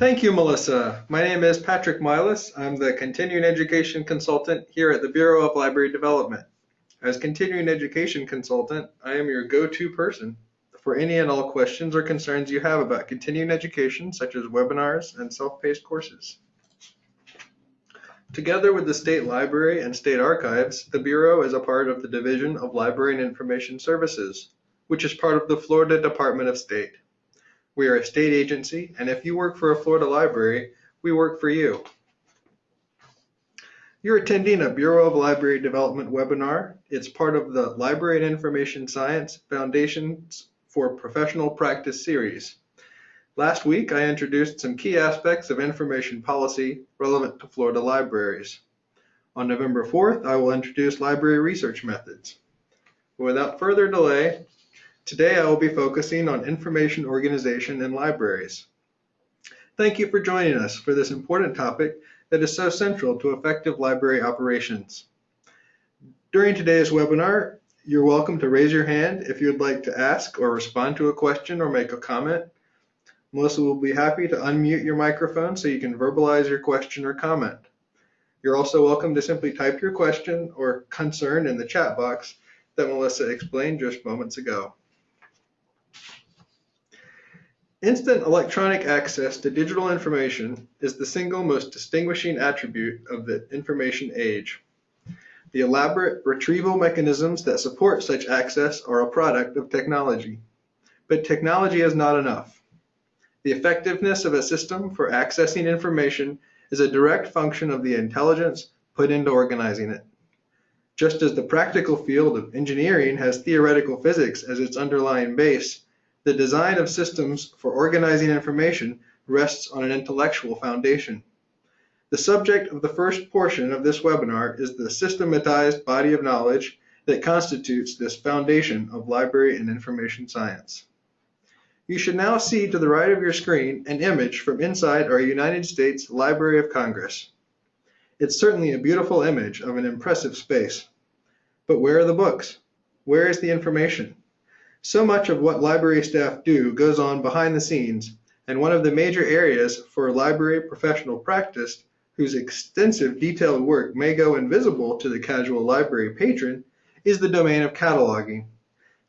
Thank you, Melissa. My name is Patrick Milas. I'm the Continuing Education Consultant here at the Bureau of Library Development. As Continuing Education Consultant, I am your go-to person for any and all questions or concerns you have about continuing education, such as webinars and self-paced courses. Together with the State Library and State Archives, the Bureau is a part of the Division of Library and Information Services, which is part of the Florida Department of State. We are a state agency, and if you work for a Florida library, we work for you. You're attending a Bureau of Library Development webinar. It's part of the Library and Information Science Foundations for Professional Practice series. Last week, I introduced some key aspects of information policy relevant to Florida libraries. On November 4th, I will introduce library research methods. Without further delay, today I will be focusing on information organization in libraries. Thank you for joining us for this important topic that is so central to effective library operations. During today's webinar, you're welcome to raise your hand if you'd like to ask or respond to a question or make a comment. Melissa will be happy to unmute your microphone so you can verbalize your question or comment. You're also welcome to simply type your question or concern in the chat box that Melissa explained just moments ago. Instant electronic access to digital information is the single most distinguishing attribute of the information age. The elaborate retrieval mechanisms that support such access are a product of technology. But technology is not enough. The effectiveness of a system for accessing information is a direct function of the intelligence put into organizing it. Just as the practical field of engineering has theoretical physics as its underlying base, the design of systems for organizing information rests on an intellectual foundation. The subject of the first portion of this webinar is the systematized body of knowledge that constitutes this foundation of library and information science. You should now see to the right of your screen an image from inside our United States Library of Congress. It's certainly a beautiful image of an impressive space. But where are the books? Where is the information? So much of what library staff do goes on behind the scenes, and one of the major areas for library professional practice whose extensive detailed work may go invisible to the casual library patron is the domain of cataloging.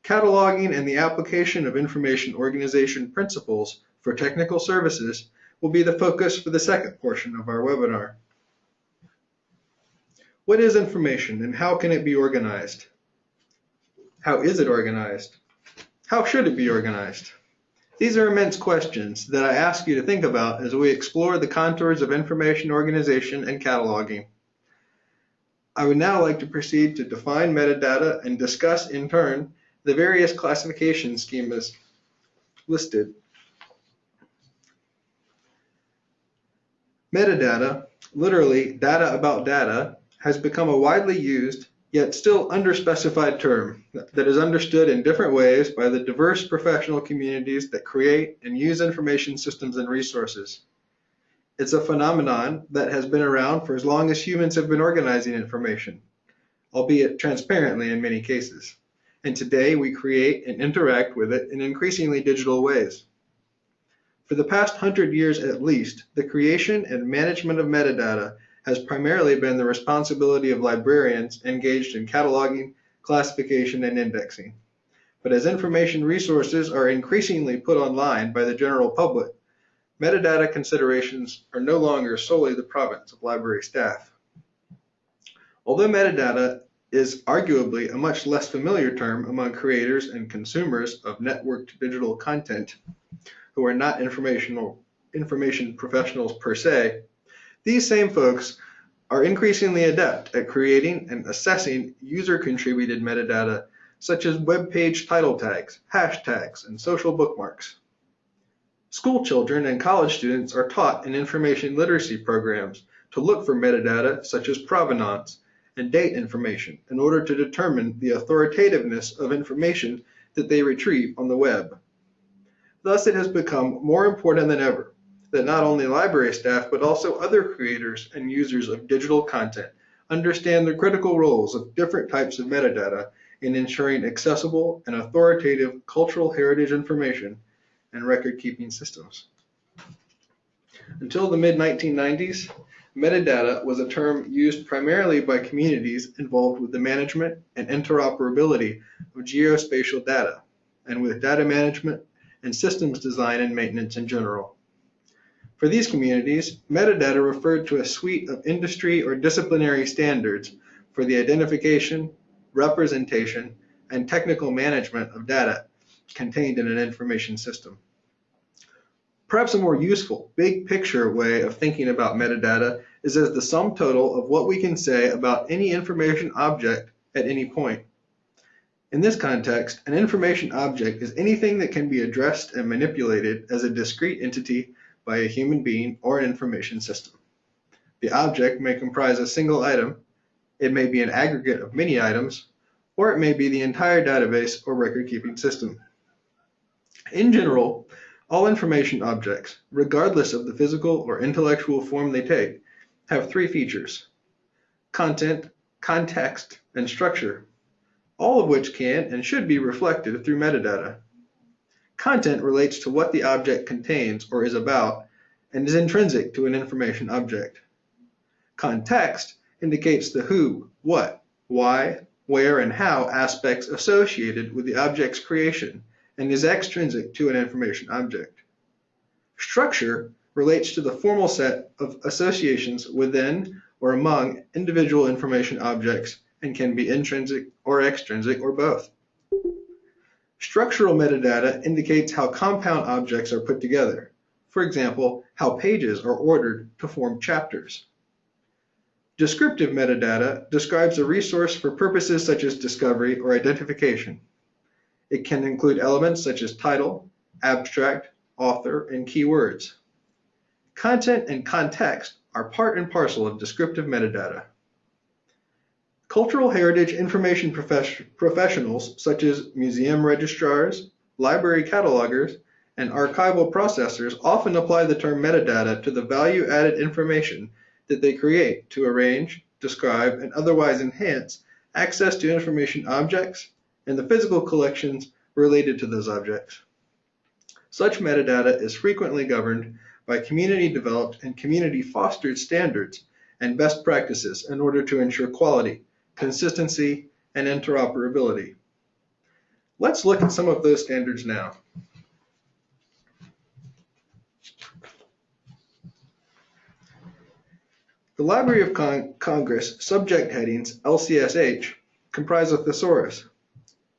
Cataloging and the application of information organization principles for technical services will be the focus for the second portion of our webinar. What is information and how can it be organized? How is it organized? How should it be organized? These are immense questions that I ask you to think about as we explore the contours of information organization and cataloging. I would now like to proceed to define metadata and discuss in turn the various classification schemas listed. Metadata, literally data about data, has become a widely used yet still underspecified term that is understood in different ways by the diverse professional communities that create and use information systems and resources. It's a phenomenon that has been around for as long as humans have been organizing information, albeit transparently in many cases and today we create and interact with it in increasingly digital ways. For the past hundred years at least, the creation and management of metadata has primarily been the responsibility of librarians engaged in cataloging, classification, and indexing. But as information resources are increasingly put online by the general public, metadata considerations are no longer solely the province of library staff. Although metadata is arguably a much less familiar term among creators and consumers of networked digital content who are not informational information professionals per se, these same folks are increasingly adept at creating and assessing user-contributed metadata such as web page title tags, hashtags, and social bookmarks. School children and college students are taught in information literacy programs to look for metadata such as provenance, and date information in order to determine the authoritativeness of information that they retrieve on the web. Thus, it has become more important than ever that not only library staff, but also other creators and users of digital content understand the critical roles of different types of metadata in ensuring accessible and authoritative cultural heritage information and record-keeping systems. Until the mid-1990s, metadata was a term used primarily by communities involved with the management and interoperability of geospatial data, and with data management and systems design and maintenance in general. For these communities, metadata referred to a suite of industry or disciplinary standards for the identification, representation, and technical management of data contained in an information system. Perhaps a more useful, big picture way of thinking about metadata is as the sum total of what we can say about any information object at any point. In this context, an information object is anything that can be addressed and manipulated as a discrete entity by a human being or an information system. The object may comprise a single item, it may be an aggregate of many items, or it may be the entire database or record-keeping system. In general, all information objects, regardless of the physical or intellectual form they take, have three features. Content, context, and structure, all of which can and should be reflected through metadata. Content relates to what the object contains or is about and is intrinsic to an information object. Context indicates the who, what, why, where, and how aspects associated with the object's creation and is extrinsic to an information object. Structure relates to the formal set of associations within or among individual information objects and can be intrinsic or extrinsic or both. Structural metadata indicates how compound objects are put together. For example, how pages are ordered to form chapters. Descriptive metadata describes a resource for purposes such as discovery or identification. It can include elements such as title, abstract, author, and keywords. Content and context are part and parcel of descriptive metadata. Cultural heritage information professionals such as museum registrars, library catalogers, and archival processors often apply the term metadata to the value-added information that they create to arrange, describe, and otherwise enhance access to information objects, and the physical collections related to those objects. Such metadata is frequently governed by community-developed and community-fostered standards and best practices in order to ensure quality, consistency, and interoperability. Let's look at some of those standards now. The Library of Con Congress subject headings, LCSH, comprise a thesaurus,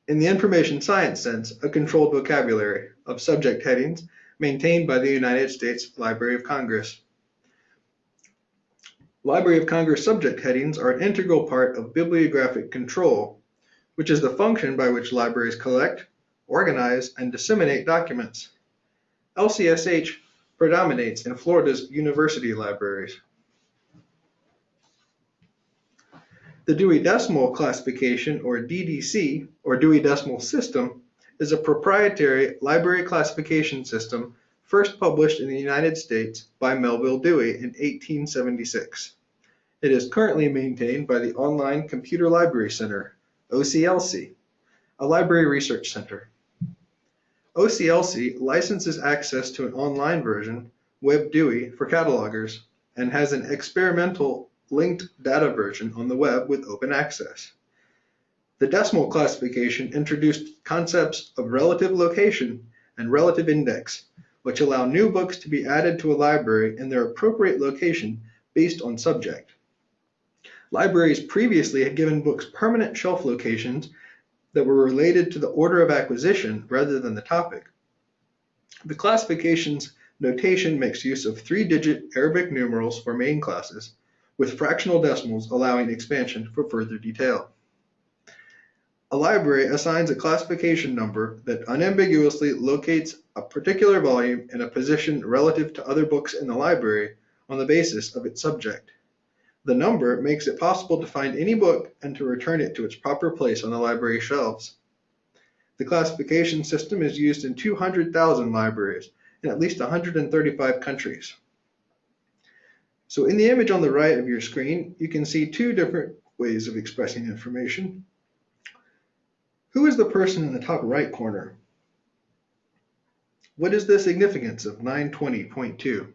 in the information science sense, a controlled vocabulary of subject headings maintained by the United States Library of Congress. Library of Congress subject headings are an integral part of bibliographic control, which is the function by which libraries collect, organize, and disseminate documents. LCSH predominates in Florida's university libraries. The Dewey Decimal Classification, or DDC, or Dewey Decimal System, is a proprietary library classification system first published in the United States by Melvil Dewey in 1876. It is currently maintained by the Online Computer Library Center, OCLC, a library research center. OCLC licenses access to an online version, WebDewey, for catalogers, and has an experimental linked data version on the web with open access. The decimal classification introduced concepts of relative location and relative index, which allow new books to be added to a library in their appropriate location based on subject. Libraries previously had given books permanent shelf locations that were related to the order of acquisition rather than the topic. The classification's notation makes use of three-digit Arabic numerals for main classes with fractional decimals allowing expansion for further detail. A library assigns a classification number that unambiguously locates a particular volume in a position relative to other books in the library on the basis of its subject. The number makes it possible to find any book and to return it to its proper place on the library shelves. The classification system is used in 200,000 libraries in at least 135 countries. So in the image on the right of your screen, you can see two different ways of expressing information. Who is the person in the top right corner? What is the significance of 920.2?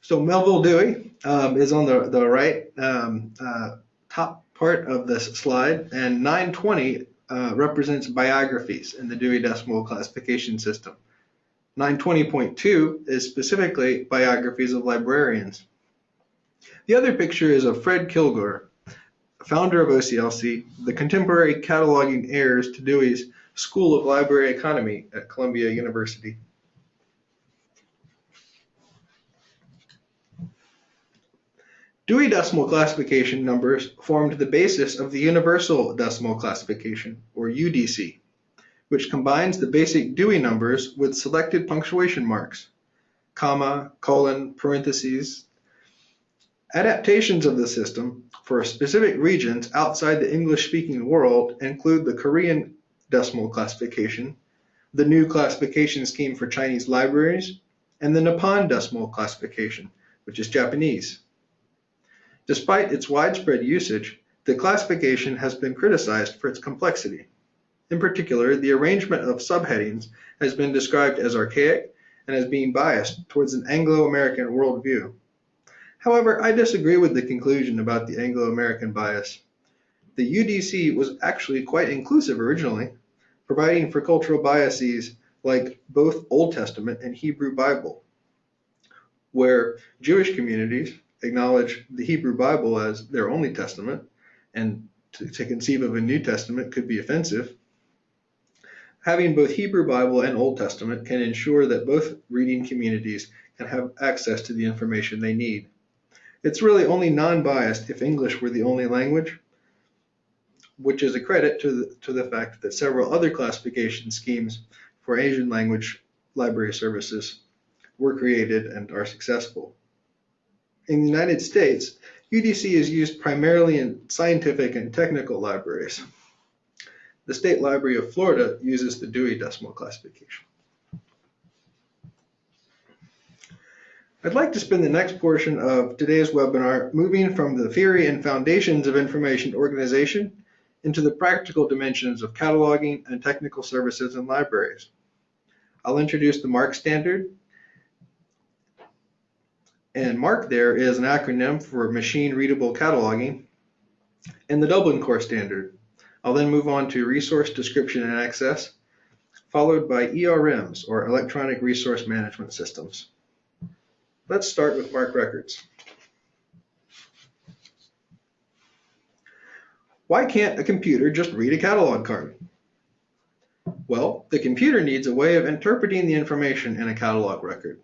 So Melvil Dewey um, is on the, the right um, uh, top part of this slide, and 920 uh, represents biographies in the Dewey Decimal Classification System. 920.2 is specifically biographies of librarians. The other picture is of Fred Kilgour, founder of OCLC, the contemporary cataloging heirs to Dewey's School of Library Economy at Columbia University. Dewey Decimal Classification numbers formed the basis of the Universal Decimal Classification, or UDC, which combines the basic Dewey numbers with selected punctuation marks, comma, colon, parentheses. Adaptations of the system for specific regions outside the English-speaking world include the Korean decimal classification, the new classification scheme for Chinese libraries, and the Nippon decimal classification, which is Japanese. Despite its widespread usage, the classification has been criticized for its complexity. In particular, the arrangement of subheadings has been described as archaic and as being biased towards an Anglo-American worldview. However, I disagree with the conclusion about the Anglo-American bias. The UDC was actually quite inclusive originally, providing for cultural biases like both Old Testament and Hebrew Bible, where Jewish communities acknowledge the Hebrew Bible as their only testament, and to, to conceive of a New Testament could be offensive. Having both Hebrew Bible and Old Testament can ensure that both reading communities can have access to the information they need. It's really only non-biased if English were the only language, which is a credit to the, to the fact that several other classification schemes for Asian language library services were created and are successful. In the United States, UDC is used primarily in scientific and technical libraries. The State Library of Florida uses the Dewey Decimal Classification. I'd like to spend the next portion of today's webinar moving from the theory and foundations of information organization into the practical dimensions of cataloging and technical services in libraries. I'll introduce the MARC standard, and MARC there is an acronym for Machine Readable Cataloging, and the Dublin Core Standard. I'll then move on to Resource Description and Access, followed by ERMs, or Electronic Resource Management Systems. Let's start with MARC records. Why can't a computer just read a catalog card? Well, the computer needs a way of interpreting the information in a catalog record.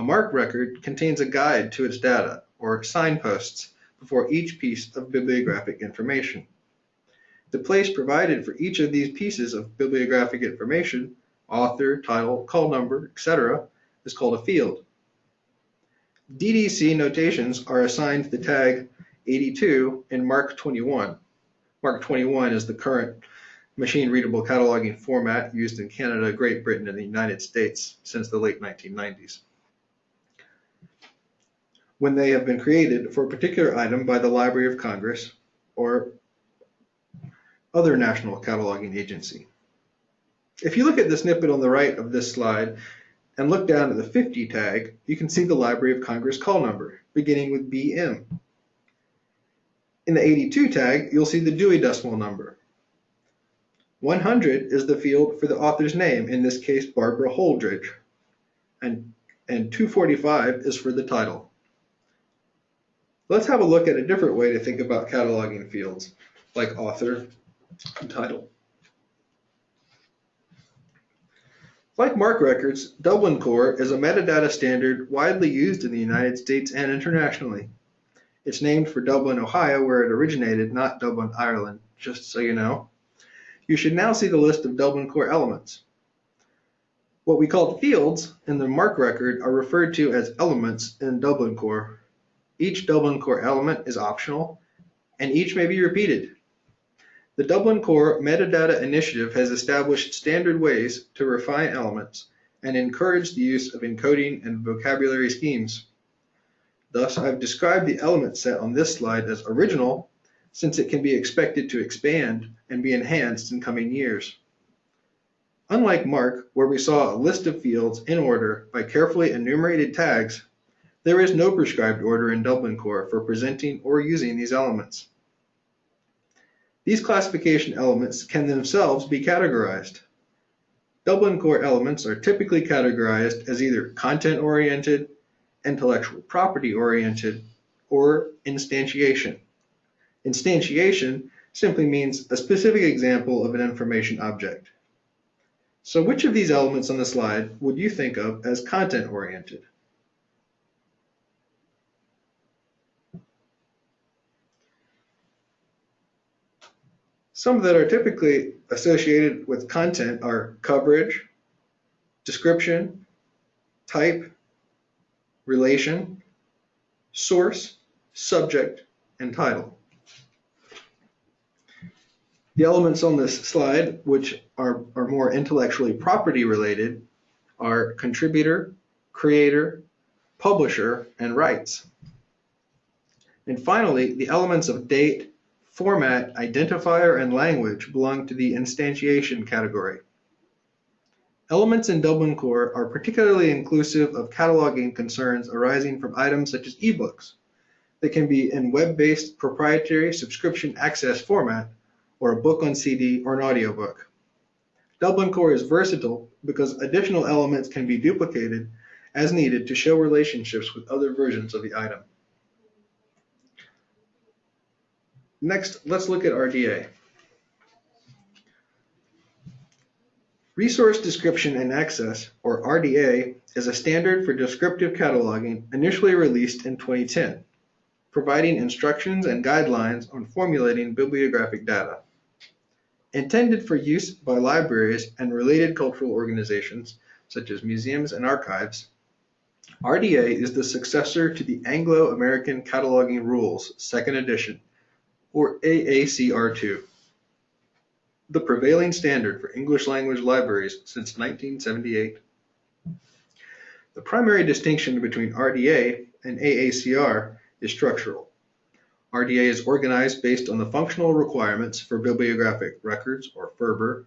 A MARC record contains a guide to its data, or signposts, before each piece of bibliographic information. The place provided for each of these pieces of bibliographic information, author, title, call number, etc., is called a field. DDC notations are assigned the tag 82 in MARC 21. MARC 21 is the current machine readable cataloging format used in Canada, Great Britain, and the United States since the late 1990s when they have been created for a particular item by the Library of Congress or other national cataloging agency. If you look at the snippet on the right of this slide and look down at the 50 tag, you can see the Library of Congress call number, beginning with BM. In the 82 tag, you'll see the Dewey Decimal number. 100 is the field for the author's name, in this case Barbara Holdridge, and, and 245 is for the title. Let's have a look at a different way to think about cataloging fields, like author and title. Like MARC records, Dublin Core is a metadata standard widely used in the United States and internationally. It's named for Dublin, Ohio, where it originated, not Dublin, Ireland, just so you know. You should now see the list of Dublin Core elements. What we call fields in the MARC record are referred to as elements in Dublin Core. Each Dublin Core element is optional, and each may be repeated. The Dublin Core Metadata Initiative has established standard ways to refine elements and encourage the use of encoding and vocabulary schemes. Thus, I've described the element set on this slide as original, since it can be expected to expand and be enhanced in coming years. Unlike MARC, where we saw a list of fields in order by carefully enumerated tags, There is no prescribed order in Dublin Core for presenting or using these elements. These classification elements can themselves be categorized. Dublin Core elements are typically categorized as either content-oriented, intellectual property-oriented, or instantiation. Instantiation simply means a specific example of an information object. So which of these elements on the slide would you think of as content-oriented? Some that are typically associated with content are coverage, description, type, relation, source, subject, and title. The elements on this slide, which are, are more intellectually property related, are contributor, creator, publisher, and rights. And finally, the elements of date, format, identifier, and language belong to the instantiation category. Elements in Dublin Core are particularly inclusive of cataloging concerns arising from items such as ebooks that can be in web-based proprietary subscription access format or a book on CD or an audiobook. Dublin Core is versatile because additional elements can be duplicated as needed to show relationships with other versions of the item. Next, let's look at RDA. Resource Description and Access, or RDA, is a standard for descriptive cataloging initially released in 2010, providing instructions and guidelines on formulating bibliographic data. Intended for use by libraries and related cultural organizations, such as museums and archives, RDA is the successor to the Anglo-American Cataloging Rules, second edition, or AACR2, the prevailing standard for English language libraries since 1978. The primary distinction between RDA and AACR is structural. RDA is organized based on the functional requirements for bibliographic records, or FRBR.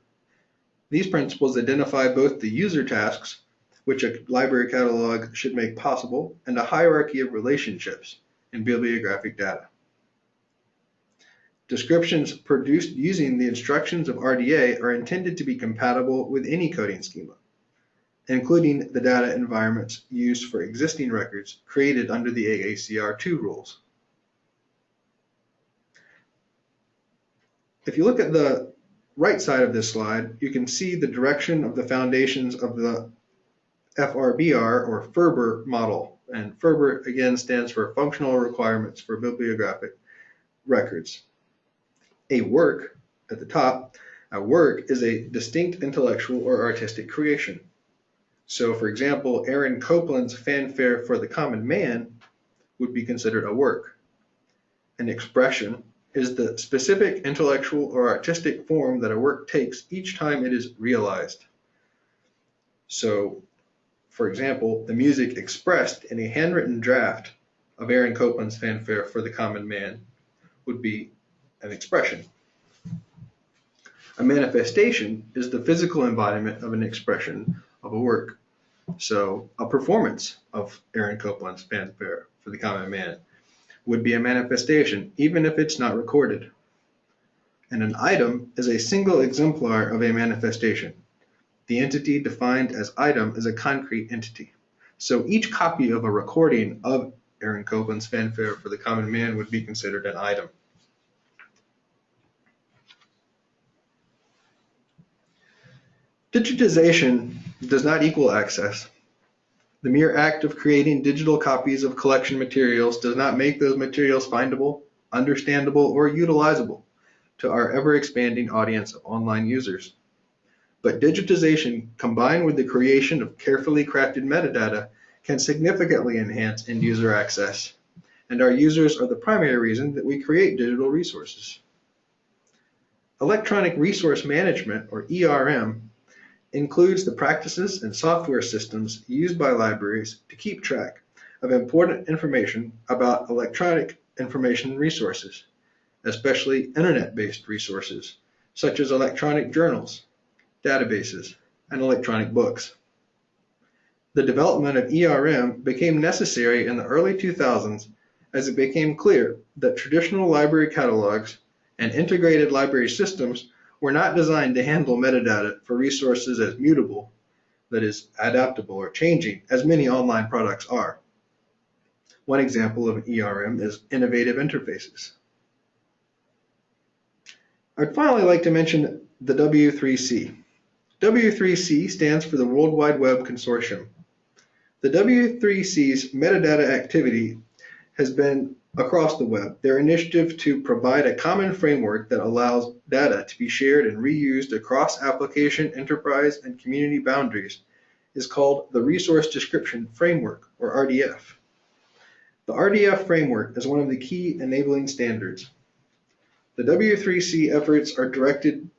These principles identify both the user tasks, which a library catalog should make possible, and a hierarchy of relationships in bibliographic data. Descriptions produced using the instructions of RDA are intended to be compatible with any coding schema, including the data environments used for existing records created under the AACR2 rules. If you look at the right side of this slide, you can see the direction of the foundations of the FRBR or FRBR model. And FRBR again stands for Functional Requirements for Bibliographic Records a work at the top, a work is a distinct intellectual or artistic creation. So, for example, Aaron Copland's Fanfare for the Common Man would be considered a work. An expression is the specific intellectual or artistic form that a work takes each time it is realized. So, for example, the music expressed in a handwritten draft of Aaron Copland's Fanfare for the Common Man would be an expression. A manifestation is the physical embodiment of an expression of a work. So a performance of Aaron Copland's fanfare for the common man would be a manifestation, even if it's not recorded. And an item is a single exemplar of a manifestation. The entity defined as item is a concrete entity. So each copy of a recording of Aaron Copland's fanfare for the common man would be considered an item. Digitization does not equal access. The mere act of creating digital copies of collection materials does not make those materials findable, understandable, or utilizable to our ever-expanding audience of online users. But digitization combined with the creation of carefully crafted metadata can significantly enhance end user access. And our users are the primary reason that we create digital resources. Electronic Resource Management, or ERM, includes the practices and software systems used by libraries to keep track of important information about electronic information resources, especially internet-based resources, such as electronic journals, databases, and electronic books. The development of ERM became necessary in the early 2000s as it became clear that traditional library catalogs and integrated library systems were not designed to handle metadata for resources as mutable, that is, adaptable or changing, as many online products are. One example of an ERM is innovative interfaces. I'd finally like to mention the W3C. W3C stands for the World Wide Web Consortium. The W3C's metadata activity has been across the web. Their initiative to provide a common framework that allows data to be shared and reused across application, enterprise, and community boundaries is called the Resource Description Framework, or RDF. The RDF framework is one of the key enabling standards. The W3C efforts are directed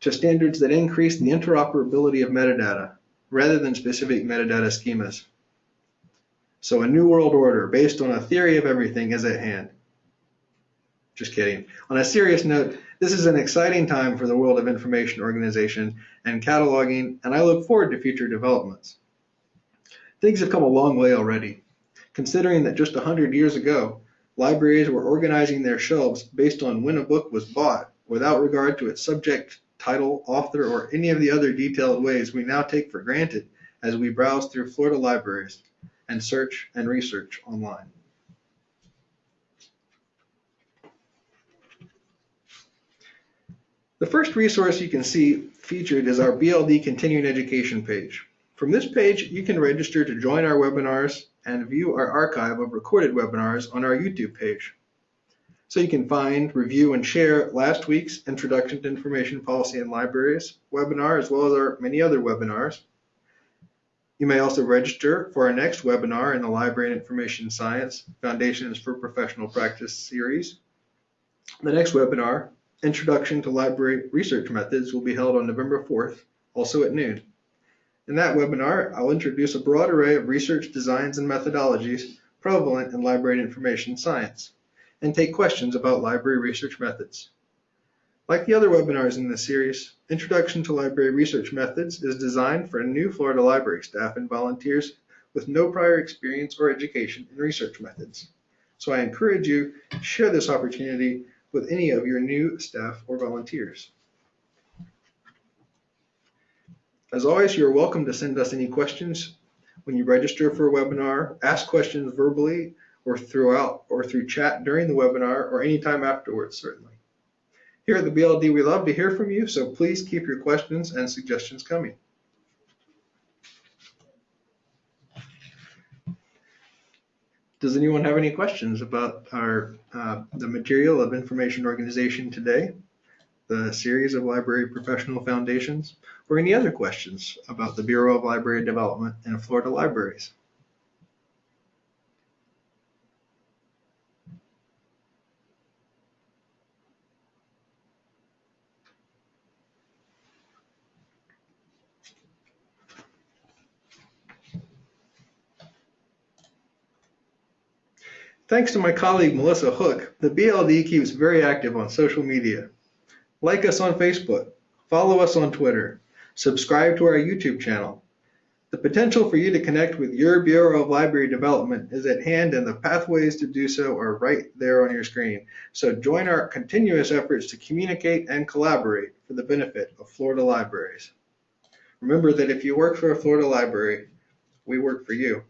to standards that increase the interoperability of metadata rather than specific metadata schemas. So a new world order based on a theory of everything is at hand. Just kidding. On a serious note, this is an exciting time for the world of information organization and cataloging, and I look forward to future developments. Things have come a long way already, considering that just 100 years ago, libraries were organizing their shelves based on when a book was bought without regard to its subject, title, author, or any of the other detailed ways we now take for granted as we browse through Florida libraries and search and research online. The first resource you can see featured is our BLD Continuing Education page. From this page, you can register to join our webinars and view our archive of recorded webinars on our YouTube page. So you can find, review, and share last week's Introduction to Information Policy in Libraries webinar, as well as our many other webinars. You may also register for our next webinar in the Library and Information Science Foundations for Professional Practice series. The next webinar, Introduction to Library Research Methods, will be held on November 4th, also at noon. In that webinar, I'll introduce a broad array of research designs and methodologies prevalent in library and information science, and take questions about library research methods. Like the other webinars in this series, Introduction to Library Research Methods is designed for new Florida library staff and volunteers with no prior experience or education in research methods. So I encourage you to share this opportunity with any of your new staff or volunteers. As always, you're welcome to send us any questions when you register for a webinar, ask questions verbally or throughout or through chat during the webinar or anytime afterwards, certainly. Here at the BLD, we love to hear from you, so please keep your questions and suggestions coming. Does anyone have any questions about our uh, the material of information organization today, the series of library professional foundations, or any other questions about the Bureau of Library Development and Florida Libraries? Thanks to my colleague Melissa Hook, the BLD keeps very active on social media. Like us on Facebook, follow us on Twitter, subscribe to our YouTube channel. The potential for you to connect with your Bureau of Library Development is at hand and the pathways to do so are right there on your screen. So join our continuous efforts to communicate and collaborate for the benefit of Florida libraries. Remember that if you work for a Florida library, we work for you.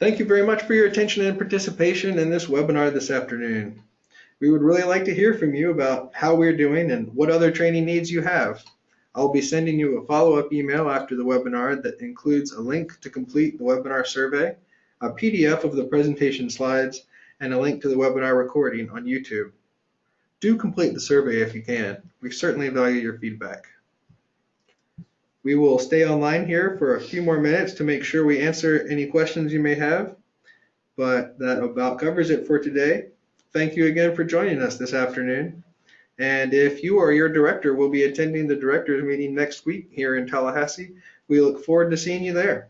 Thank you very much for your attention and participation in this webinar this afternoon. We would really like to hear from you about how we're doing and what other training needs you have. I'll be sending you a follow-up email after the webinar that includes a link to complete the webinar survey, a PDF of the presentation slides, and a link to the webinar recording on YouTube. Do complete the survey if you can. We certainly value your feedback. We will stay online here for a few more minutes to make sure we answer any questions you may have, but that about covers it for today. Thank you again for joining us this afternoon. And if you or your director will be attending the directors meeting next week here in Tallahassee, we look forward to seeing you there.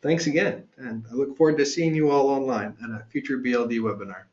Thanks again, and I look forward to seeing you all online at a future BLD webinar.